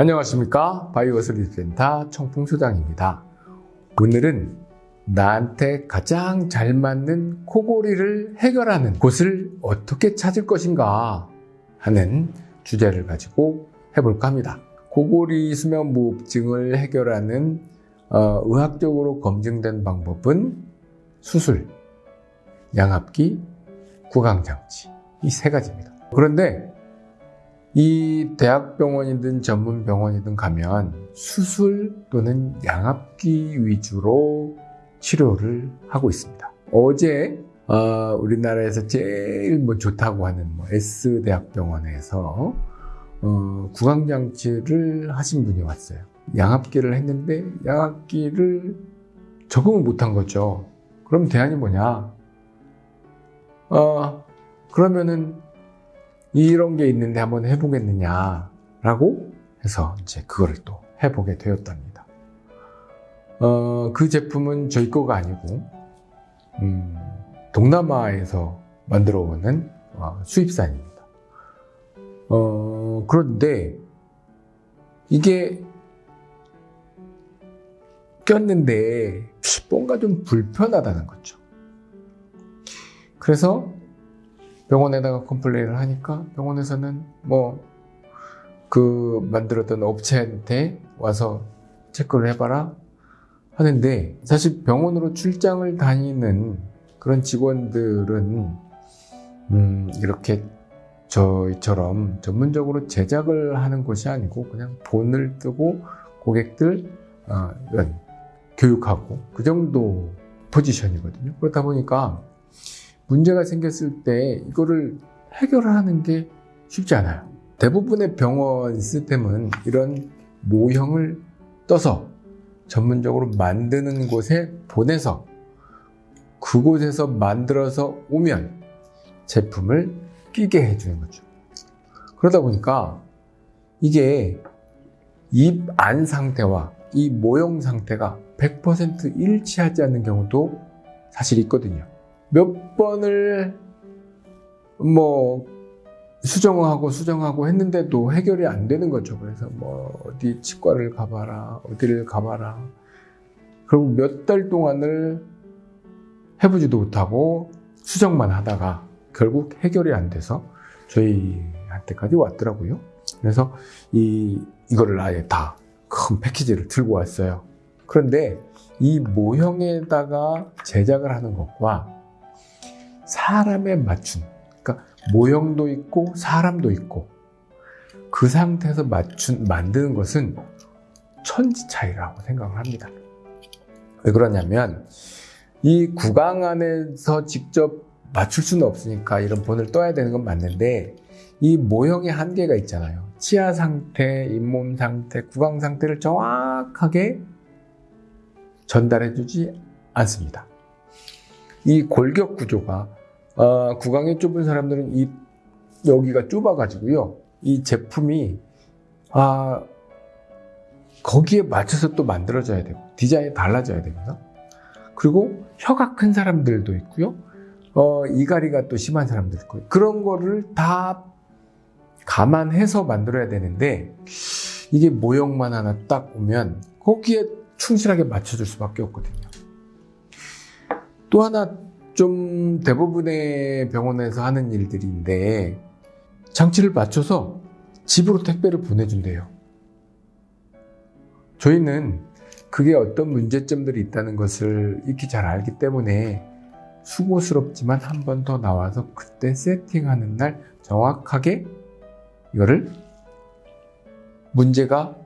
안녕하십니까? 바이오슬리센터 청풍소장입니다. 오늘은 나한테 가장 잘 맞는 코골이를 해결하는 곳을 어떻게 찾을 것인가 하는 주제를 가지고 해볼까 합니다. 코골이 수면 무호흡증을 해결하는 어, 의학적으로 검증된 방법은 수술, 양압기, 구강장치. 이 세 가지입니다. 그런데 이 대학병원이든 전문병원이든 가면 수술 또는 양압기 위주로 치료를 하고 있습니다. 어제 어, 우리나라에서 제일 뭐 좋다고 하는 뭐 S대학병원에서 어, 구강장치를 하신 분이 왔어요. 양압기를 했는데 양압기를 적응을 못한 거죠. 그럼 대안이 뭐냐? 어, 그러면은 이런 게 있는데 한번 해보겠느냐라고 해서 이제 그거를 또 해보게 되었답니다. 어, 그 제품은 저희 거가 아니고 음, 동남아에서 만들어 오는 어, 수입산입니다. 어, 그런데 이게 꼈는데 뭔가 좀 불편하다는 거죠. 그래서 병원에다가 컴플레인을 하니까 병원에서는 뭐 그 만들었던 업체한테 와서 체크를 해봐라 하는데 사실 병원으로 출장을 다니는 그런 직원들은 음 이렇게 저희처럼 전문적으로 제작을 하는 것이 아니고 그냥 본을 뜨고 고객들 어, 이런 교육하고 그 정도 포지션이거든요. 그렇다 보니까 문제가 생겼을 때 이거를 해결하는 게 쉽지 않아요. 대부분의 병원 시스템은 이런 모형을 떠서 전문적으로 만드는 곳에 보내서 그곳에서 만들어서 오면 제품을 끼게 해주는 거죠. 그러다 보니까 이게 입 안 상태와 이 모형 상태가 100% 일치하지 않는 경우도 사실 있거든요. 몇 번을 뭐 수정하고 수정하고 했는데도 해결이 안 되는 거죠. 그래서 뭐 어디 치과를 가봐라, 어디를 가봐라. 그리고 몇 달 동안을 해보지도 못하고 수정만 하다가 결국 해결이 안 돼서 저희한테까지 왔더라고요. 그래서 이, 이거를 아예 다 큰 패키지를 들고 왔어요. 그런데 이 모형에다가 제작을 하는 것과 사람에 맞춘 그러니까 모형도 있고 사람도 있고 그 상태에서 맞춘 만드는 것은 천지 차이라고 생각을 합니다. 왜 그러냐면 이 구강 안에서 직접 맞출 수는 없으니까 이런 본을 떠야 되는 건 맞는데 이 모형의 한계가 있잖아요. 치아 상태, 잇몸 상태, 구강 상태를 정확하게 전달해 주지 않습니다. 이 골격 구조가 어, 구강이 좁은 사람들은 이 여기가 좁아가지고요. 이 제품이 아 거기에 맞춰서 또 만들어져야 되고 디자인이 달라져야 됩니다. 그리고 혀가 큰 사람들도 있고요. 어, 이가리가 또 심한 사람들 있고 그런 거를 다 감안해서 만들어야 되는데 이게 모형만 하나 딱 오면 거기에 충실하게 맞춰줄 수밖에 없거든요. 또 하나 좀 대부분의 병원에서 하는 일들인데 장치를 맞춰서 집으로 택배를 보내준대요. 저희는 그게 어떤 문제점들이 있다는 것을 익히 잘 알기 때문에 수고스럽지만 한 번 더 나와서 그때 세팅하는 날 정확하게 이거를 문제가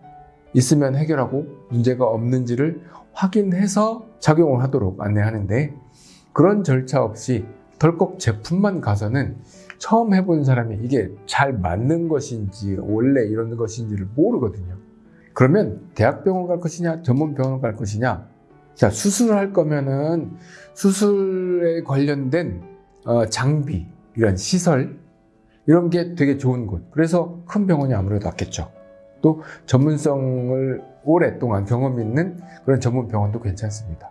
있으면 해결하고 문제가 없는지를 확인해서 작용을 하도록 안내하는데 그런 절차 없이 덜컥 제품만 가서는 처음 해본 사람이 이게 잘 맞는 것인지 원래 이런 것인지를 모르거든요. 그러면 대학병원 갈 것이냐 전문병원 갈 것이냐? 자 수술을 할 거면은 수술에 관련된 어, 장비 이런 시설 이런 게 되게 좋은 곳. 그래서 큰 병원이 아무래도 낫겠죠 또 전문성을 오랫동안 경험 있는 그런 전문 병원도 괜찮습니다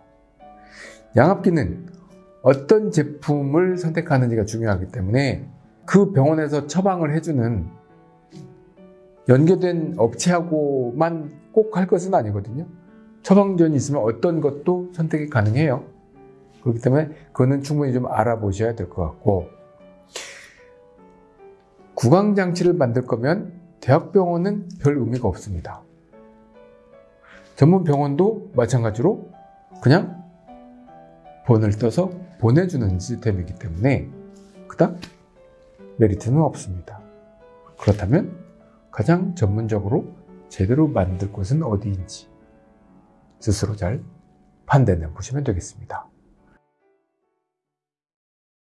양압기는 어떤 제품을 선택하는지가 중요하기 때문에 그 병원에서 처방을 해주는 연계된 업체하고만 꼭 할 것은 아니거든요. 처방전이 있으면 어떤 것도 선택이 가능해요. 그렇기 때문에 그거는 충분히 좀 알아보셔야 될 것 같고 구강장치를 만들 거면 대학병원은 별 의미가 없습니다. 전문 병원도 마찬가지로 그냥 본을 떠서 보내주는 시스템이기 때문에 그닥 메리트는 없습니다. 그렇다면 가장 전문적으로 제대로 만들 곳은 어디인지 스스로 잘 판단해 보시면 되겠습니다.